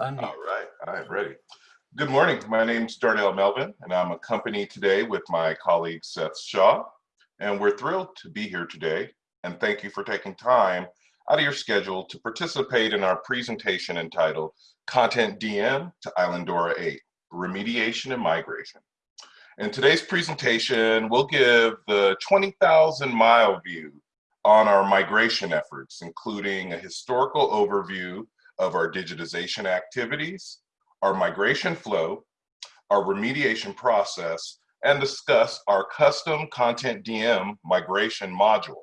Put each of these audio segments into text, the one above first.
All right, I'm ready. Good morning. My name is Darnell Melvin, and I'm accompanied today with my colleague Seth Shaw. And we're thrilled to be here today. And thank you for taking time out of your schedule to participate in our presentation entitled Content DM to Islandora 8, Remediation and Migration. In today's presentation, we'll give the 20,000 mile view on our migration efforts, including a historical overview of our digitization activities, our migration flow, our remediation process, and discuss our custom content DM migration module.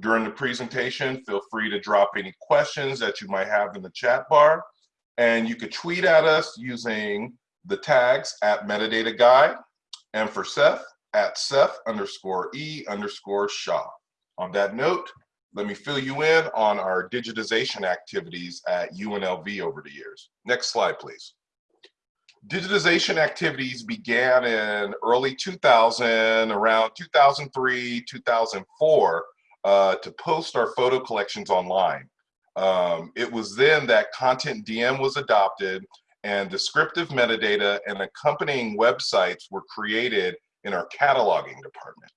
During the presentation, feel free to drop any questions that you might have in the chat bar, and you could tweet at us using the tags at metadata guy and for Seth, at Seth underscore E underscore Shaw. On that note, let me fill you in on our digitization activities at UNLV over the years. Next slide, please. Digitization activities began in early 2000, around 2003, 2004, uh, to post our photo collections online. Um, it was then that Content DM was adopted and descriptive metadata and accompanying websites were created in our cataloging department.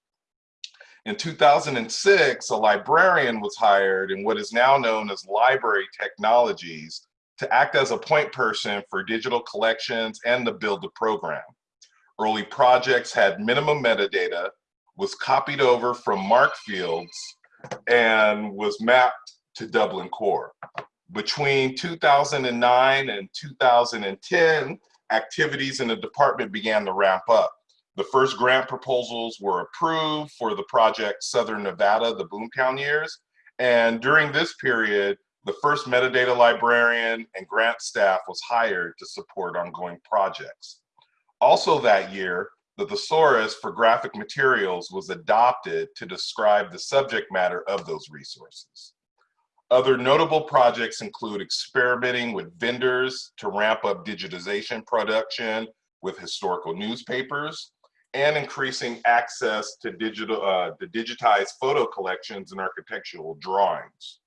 In 2006, a librarian was hired in what is now known as library technologies to act as a point person for digital collections and to build the program. Early projects had minimum metadata, was copied over from MARC fields, and was mapped to Dublin Core. Between 2009 and 2010, activities in the department began to ramp up. The first grant proposals were approved for the project Southern Nevada, the Boomtown years. And during this period, the first metadata librarian and grant staff was hired to support ongoing projects. Also that year, the thesaurus for graphic materials was adopted to describe the subject matter of those resources. Other notable projects include experimenting with vendors to ramp up digitization production with historical newspapers and increasing access to digital, uh, the digitized photo collections and architectural drawings.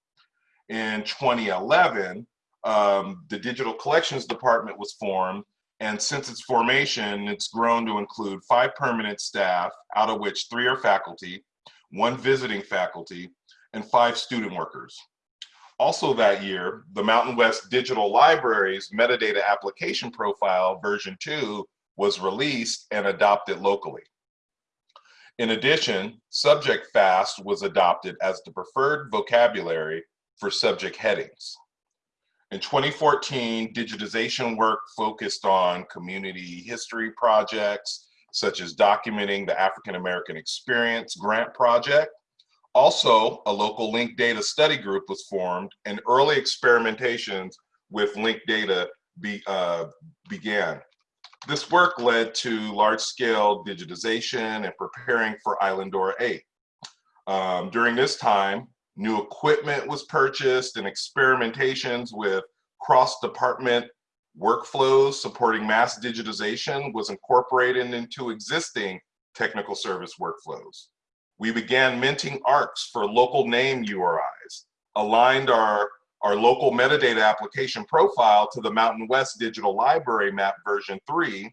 In 2011, um, the Digital Collections Department was formed, and since its formation, it's grown to include five permanent staff, out of which three are faculty, one visiting faculty, and five student workers. Also that year, the Mountain West Digital Library's metadata application profile version 2 was released and adopted locally. In addition, Subject Fast was adopted as the preferred vocabulary for subject headings. In 2014, digitization work focused on community history projects, such as documenting the African American Experience Grant Project. Also, a local linked data study group was formed and early experimentations with linked data be, uh, began. This work led to large-scale digitization and preparing for Islandora 8. Um, during this time, new equipment was purchased and experimentations with cross-department workflows supporting mass digitization was incorporated into existing technical service workflows. We began minting ARKs for local name URIs, aligned our our local metadata application profile to the Mountain West Digital Library map version 3,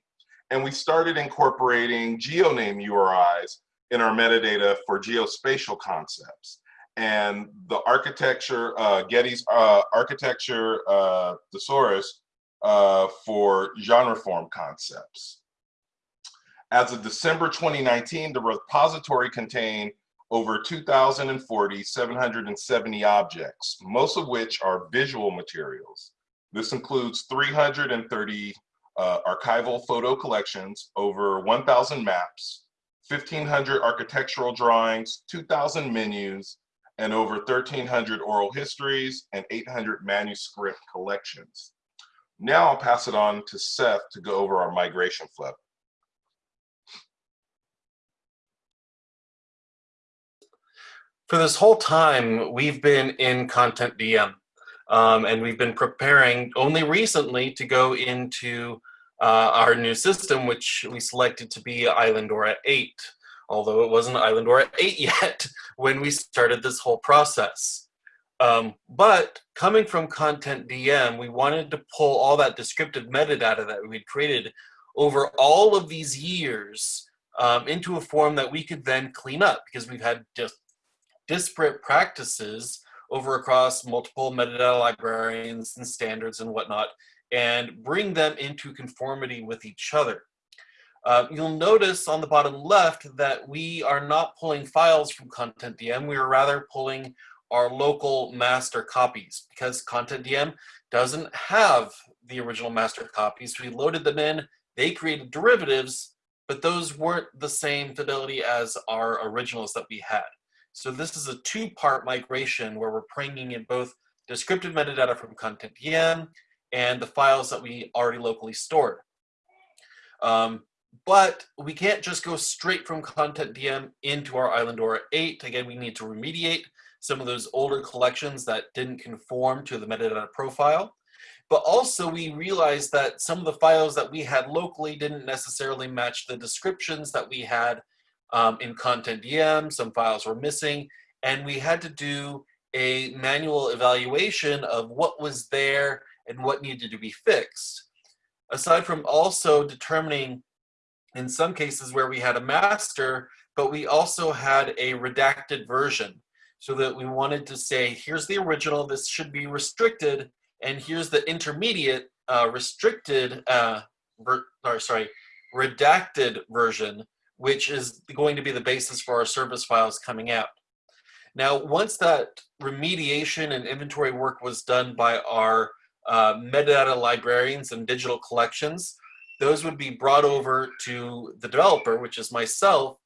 and we started incorporating GeoName URIs in our metadata for geospatial concepts. And the architecture, uh, Getty's uh, architecture uh, thesaurus uh, for genre form concepts. As of December 2019, the repository contained over 2,040 770 objects, most of which are visual materials. This includes 330 uh, archival photo collections, over 1,000 maps, 1,500 architectural drawings, 2,000 menus, and over 1,300 oral histories and 800 manuscript collections. Now I'll pass it on to Seth to go over our migration flow. For this whole time, we've been in Content DM. Um, and we've been preparing only recently to go into uh, our new system, which we selected to be Islandora 8, although it wasn't Islandora 8 yet when we started this whole process. Um, but coming from Content DM, we wanted to pull all that descriptive metadata that we created over all of these years um, into a form that we could then clean up because we've had just disparate practices over across multiple metadata librarians and standards and whatnot and bring them into conformity with each other. Uh, you'll notice on the bottom left that we are not pulling files from Content DM. We are rather pulling our local master copies because Content DM doesn't have the original master copies. We loaded them in, they created derivatives, but those weren't the same fidelity as our originals that we had. So this is a two-part migration where we're bringing in both descriptive metadata from Content DM and the files that we already locally stored. Um, but we can't just go straight from Content DM into our Islandora 8. Again, we need to remediate some of those older collections that didn't conform to the metadata profile. But also we realized that some of the files that we had locally didn't necessarily match the descriptions that we had um, in Content DM. Some files were missing and we had to do a manual evaluation of what was there and what needed to be fixed. Aside from also determining in some cases where we had a master, but we also had a redacted version so that we wanted to say, here's the original, this should be restricted, and here's the intermediate uh, restricted, uh, or sorry, redacted version, which is going to be the basis for our service files coming out. Now, once that remediation and inventory work was done by our uh, metadata librarians and digital collections, those would be brought over to the developer, which is myself,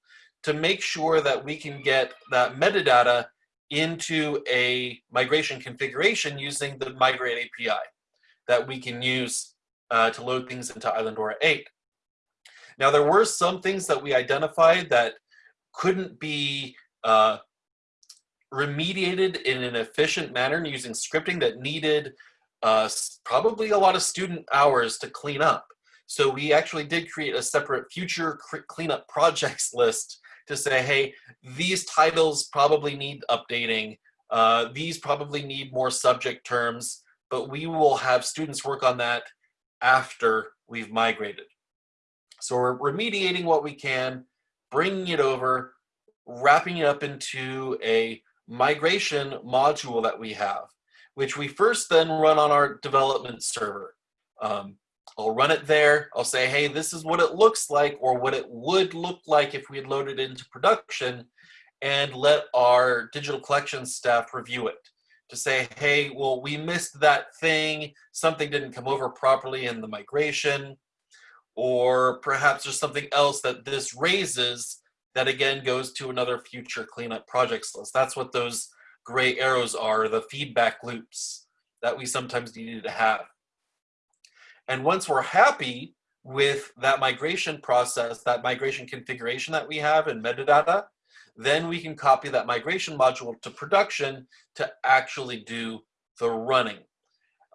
to make sure that we can get that metadata into a migration configuration using the Migrate API that we can use uh, to load things into Islandora 8. Now, there were some things that we identified that couldn't be uh, remediated in an efficient manner using scripting that needed uh, probably a lot of student hours to clean up. So we actually did create a separate future cleanup projects list to say, hey, these titles probably need updating. Uh, these probably need more subject terms, but we will have students work on that after we've migrated. So we're remediating what we can, bringing it over, wrapping it up into a migration module that we have, which we first then run on our development server. Um, I'll run it there. I'll say, hey, this is what it looks like or what it would look like if we had loaded it into production and let our digital collections staff review it to say, hey, well, we missed that thing. Something didn't come over properly in the migration. Or perhaps there's something else that this raises that again goes to another future cleanup projects list. That's what those gray arrows are, the feedback loops that we sometimes needed to have. And once we're happy with that migration process, that migration configuration that we have in metadata, then we can copy that migration module to production to actually do the running.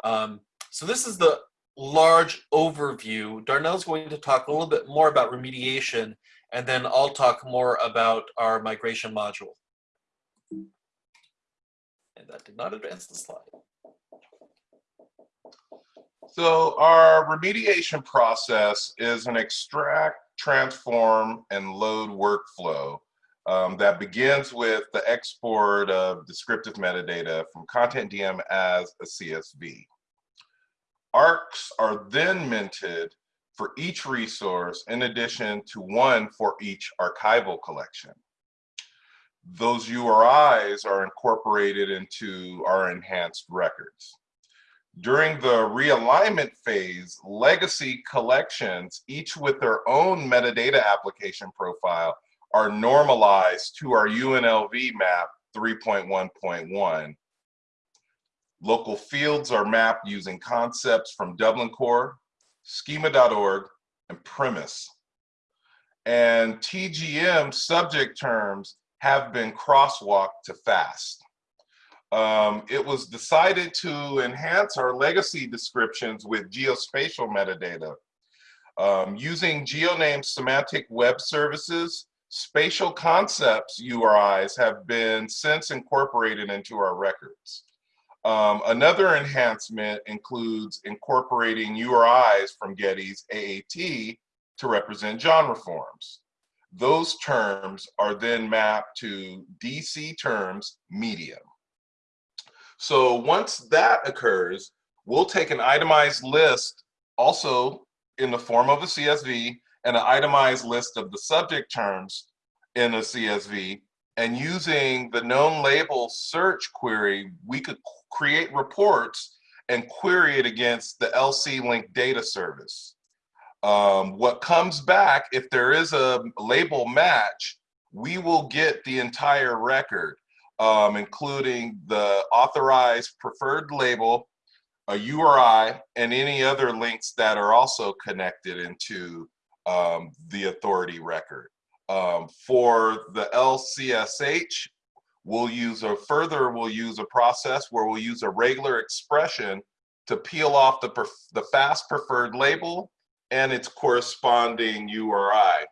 Um, so this is the large overview. Darnell's going to talk a little bit more about remediation, and then I'll talk more about our migration module. And that did not advance the slide. So our remediation process is an extract, transform, and load workflow um, that begins with the export of descriptive metadata from Content DM as a CSV. ARKs are then minted for each resource in addition to one for each archival collection. Those URIs are incorporated into our enhanced records. During the realignment phase, legacy collections, each with their own metadata application profile, are normalized to our UNLV map 3.1.1. Local fields are mapped using concepts from Dublin Core, schema.org, and PREMIS. And TGM subject terms have been crosswalked to FAST um, it was decided to enhance our legacy descriptions with geospatial metadata. Um, using GeoNames semantic web services spatial concepts URIs have been since incorporated into our records. Um, another enhancement includes incorporating URIs from Getty's AAT to represent genre forms. Those terms are then mapped to DC terms medium. So once that occurs, we'll take an itemized list also in the form of a CSV and an itemized list of the subject terms in a CSV. And using the known label search query, we could create reports and query it against the LC link data service. Um, what comes back, if there is a label match, we will get the entire record, um, including the authorized preferred label, a URI, and any other links that are also connected into um, the authority record. Um, for the LCSH, we'll use a further, we'll use a process where we'll use a regular expression to peel off the, the fast preferred label and its corresponding URI.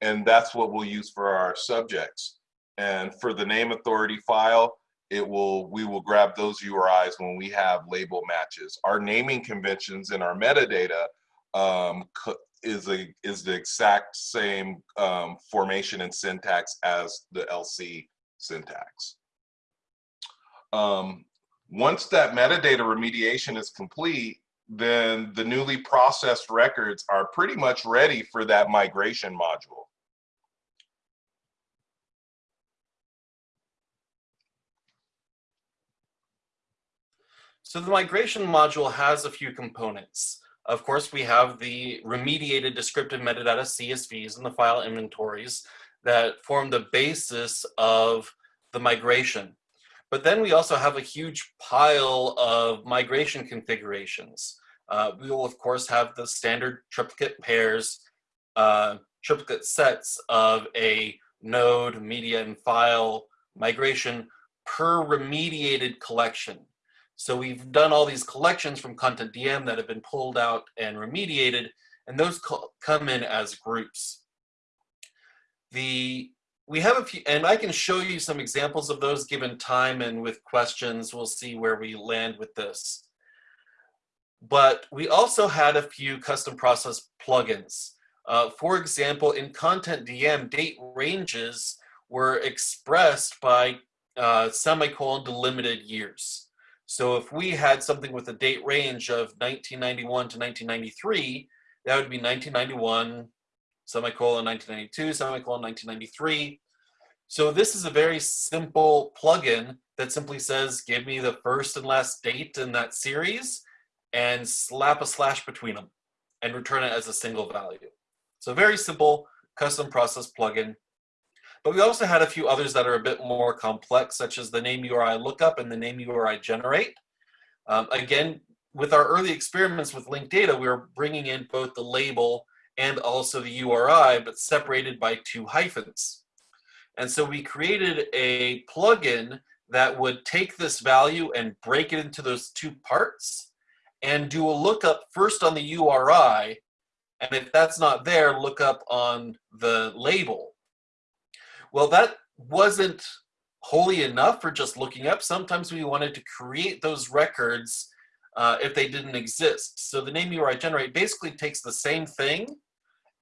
And that's what we'll use for our subjects. And for the name authority file, it will we will grab those URIs when we have label matches. Our naming conventions and our metadata um, is a is the exact same um, formation and syntax as the LC syntax. Um, once that metadata remediation is complete, then the newly processed records are pretty much ready for that migration module. So the migration module has a few components. Of course, we have the remediated descriptive metadata CSVs and the file inventories that form the basis of the migration. But then we also have a huge pile of migration configurations. Uh, we will, of course, have the standard triplicate pairs, uh, triplicate sets of a node, media, and file migration per remediated collection. So we've done all these collections from Content DM that have been pulled out and remediated, and those come in as groups. The we have a few, and I can show you some examples of those given time and with questions, we'll see where we land with this. But we also had a few custom process plugins. Uh, for example, in Content DM, date ranges were expressed by uh, semicolon delimited years. So if we had something with a date range of 1991 to 1993, that would be 1991, semicolon 1992, semicolon 1993. So this is a very simple plugin that simply says, give me the first and last date in that series and slap a slash between them and return it as a single value. So very simple custom process plugin. But we also had a few others that are a bit more complex, such as the name URI lookup and the name URI generate. Um, again, with our early experiments with linked data, we were bringing in both the label and also the URI, but separated by two hyphens. And so we created a plugin that would take this value and break it into those two parts and do a lookup first on the URI. And if that's not there, look up on the label. Well, that wasn't wholly enough for just looking up. Sometimes we wanted to create those records uh, if they didn't exist. So the name URI generate basically takes the same thing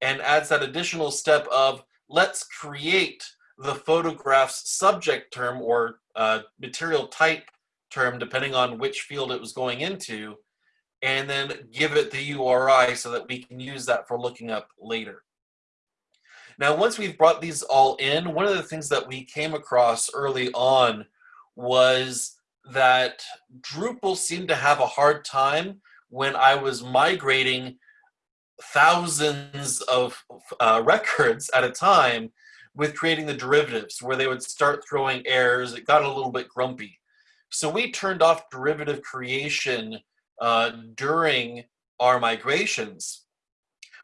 and adds that additional step of let's create the photograph's subject term or uh, material type term, depending on which field it was going into, and then give it the URI so that we can use that for looking up later. Now, once we've brought these all in, one of the things that we came across early on was that Drupal seemed to have a hard time when I was migrating thousands of uh, records at a time with creating the derivatives where they would start throwing errors. It got a little bit grumpy. So we turned off derivative creation uh, during our migrations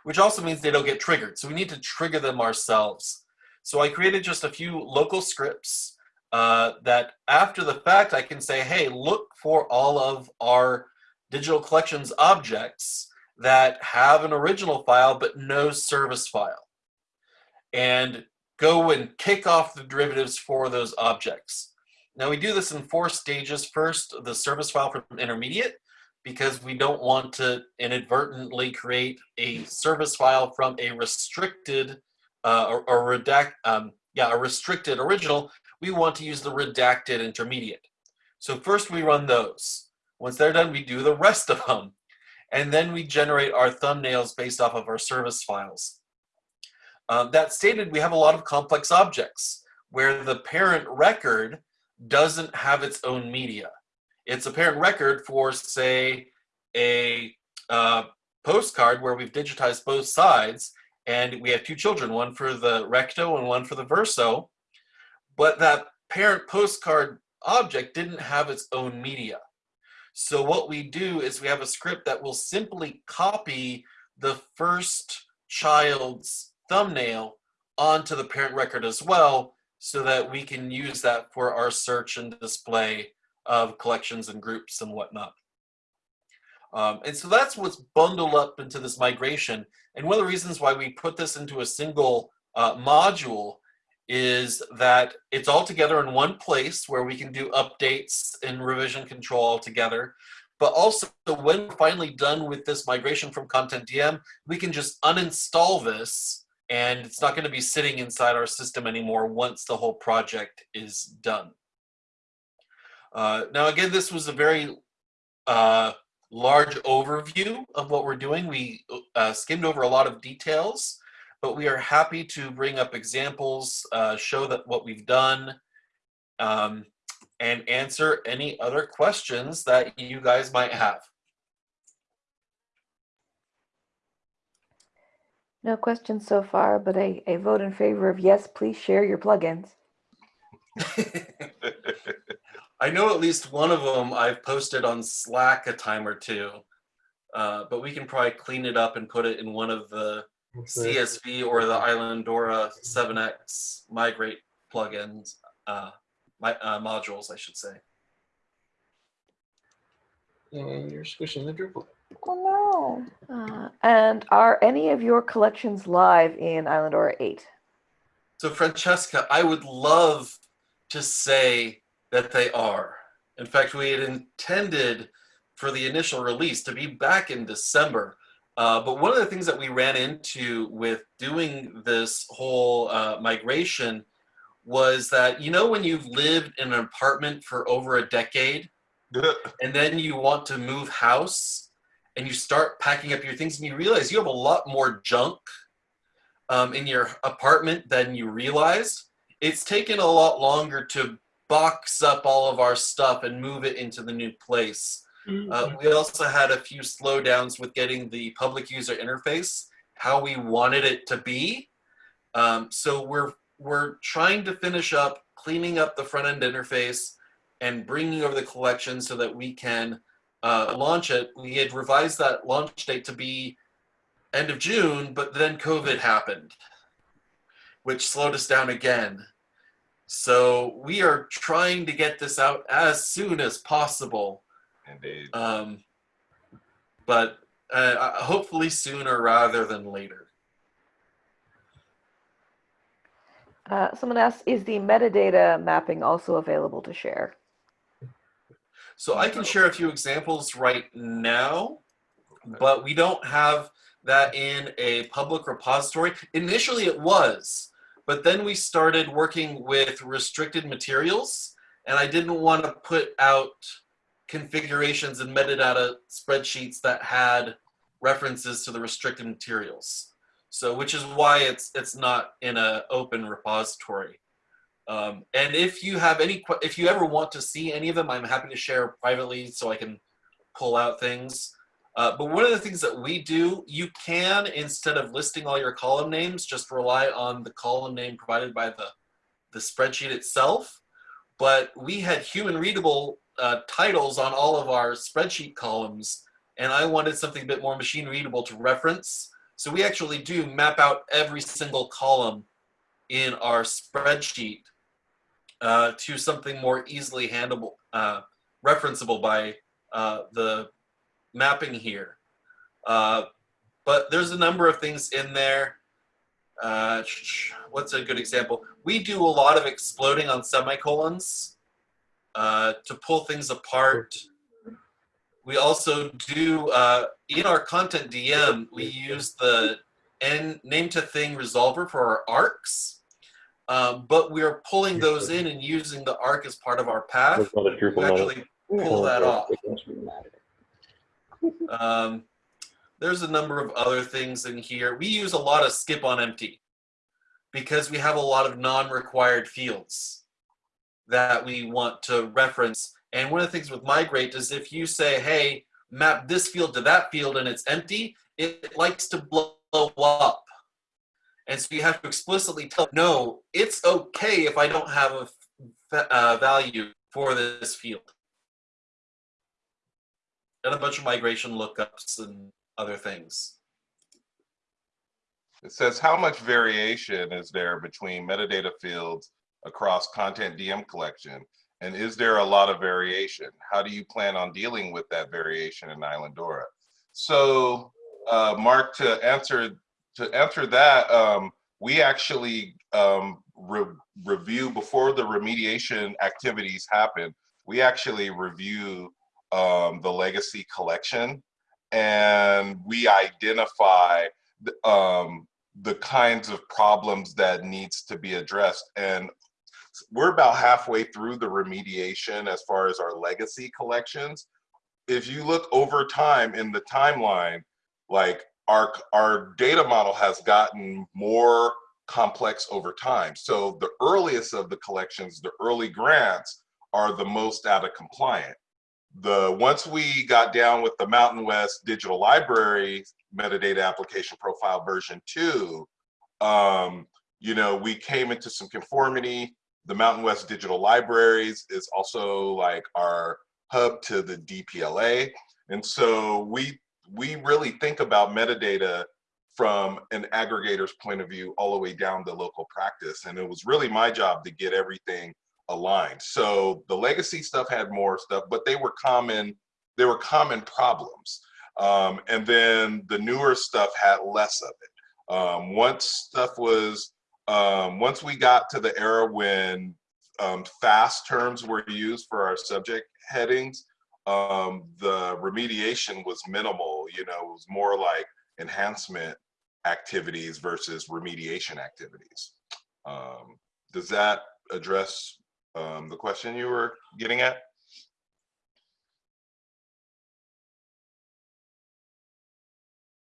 which also means they don't get triggered. So we need to trigger them ourselves. So I created just a few local scripts uh, that after the fact, I can say, hey, look for all of our digital collections objects that have an original file, but no service file. And go and kick off the derivatives for those objects. Now we do this in four stages. First, the service file from intermediate, because we don't want to inadvertently create a service file from a restricted uh, or, or redact, um, yeah, a restricted original. We want to use the redacted intermediate. So first we run those. Once they're done, we do the rest of them. And then we generate our thumbnails based off of our service files. Um, that stated, we have a lot of complex objects where the parent record doesn't have its own media. It's a parent record for, say, a uh, postcard where we've digitized both sides and we have two children, one for the recto and one for the verso, but that parent postcard object didn't have its own media. So what we do is we have a script that will simply copy the first child's thumbnail onto the parent record as well so that we can use that for our search and display of collections and groups and whatnot. Um, and so that's what's bundled up into this migration. And one of the reasons why we put this into a single uh, module is that it's all together in one place where we can do updates and revision control all together. But also when we're finally done with this migration from Content DM, we can just uninstall this and it's not going to be sitting inside our system anymore once the whole project is done. Uh, now, again, this was a very uh, large overview of what we're doing. We uh, skimmed over a lot of details, but we are happy to bring up examples, uh, show that what we've done, um, and answer any other questions that you guys might have. No questions so far, but a, a vote in favor of yes, please share your plugins. I know at least one of them I've posted on Slack a time or two, uh, but we can probably clean it up and put it in one of the CSV or the Islandora 7x migrate plugins, uh, my, uh, modules, I should say. And you're squishing the Drupal. Oh no. Uh, and are any of your collections live in Islandora 8? So Francesca, I would love to say that they are. In fact, we had intended for the initial release to be back in December. Uh, but one of the things that we ran into with doing this whole uh, migration was that, you know, when you've lived in an apartment for over a decade and then you want to move house and you start packing up your things and you realize you have a lot more junk um, in your apartment than you realize. It's taken a lot longer to box up all of our stuff and move it into the new place. Uh, we also had a few slowdowns with getting the public user interface, how we wanted it to be. Um, so we're, we're trying to finish up cleaning up the front end interface and bringing over the collection so that we can uh, launch it. We had revised that launch date to be end of June, but then COVID happened, which slowed us down again. So we are trying to get this out as soon as possible. Indeed. Um, but uh, hopefully sooner rather than later. Uh, someone asks, is the metadata mapping also available to share? So I can share a few examples right now, but we don't have that in a public repository. Initially it was, but then we started working with restricted materials and I didn't want to put out configurations and metadata spreadsheets that had references to the restricted materials. So, which is why it's it's not in an open repository. Um, and if you have any, if you ever want to see any of them, I'm happy to share privately so I can pull out things. Uh, but one of the things that we do, you can, instead of listing all your column names, just rely on the column name provided by the, the spreadsheet itself. But we had human readable uh, titles on all of our spreadsheet columns, and I wanted something a bit more machine readable to reference. So we actually do map out every single column in our spreadsheet uh, to something more easily handleable, uh, referenceable by uh, the mapping here. Uh, but there's a number of things in there. uh, what's a good example? We do a lot of exploding on semicolons uh, to pull things apart. We also do uh, in our content DM. We use the n name to thing resolver for our ARKs, um, but we are pulling those in and using the ARK as part of our path. We actually pull that off. Um, there's a number of other things in here. We use a lot of skip on empty because we have a lot of non-required fields that we want to reference. And one of the things with migrate is if you say, hey, map this field to that field and it's empty, it likes to blow up. And so you have to explicitly tell, no, it's okay if I don't have a, uh, value for this field and a bunch of migration lookups and other things. It says how much variation is there between metadata fields across content DM collection? And is there a lot of variation? How do you plan on dealing with that variation in Islandora? So, uh, Mark, to answer to answer that, um, we actually um, re- review before the remediation activities happen. We actually review um, the legacy collection, and we identify th- um, the kinds of problems that needs to be addressed. And we're about halfway through the remediation as far as our legacy collections. If you look over time in the timeline, like our our data model has gotten more complex over time. So the earliest of the collections, the early grants, are the most out of compliant. The once we got down with the Mountain West Digital Library metadata application profile version two, um, you know, we came into some conformity. The Mountain West Digital Libraries is also like our hub to the DPLA. And so we we really think about metadata from an aggregator's point of view all the way down to local practice. And it was really my job to get everything aligned. So the legacy stuff had more stuff, but they were common, they were common problems. Um, and then the newer stuff had less of it. Um, once stuff was, um, once we got to the era when um, fast terms were used for our subject headings, um, the remediation was minimal. You know, it was more like enhancement activities versus remediation activities. Um, does that address um, the question you were getting at?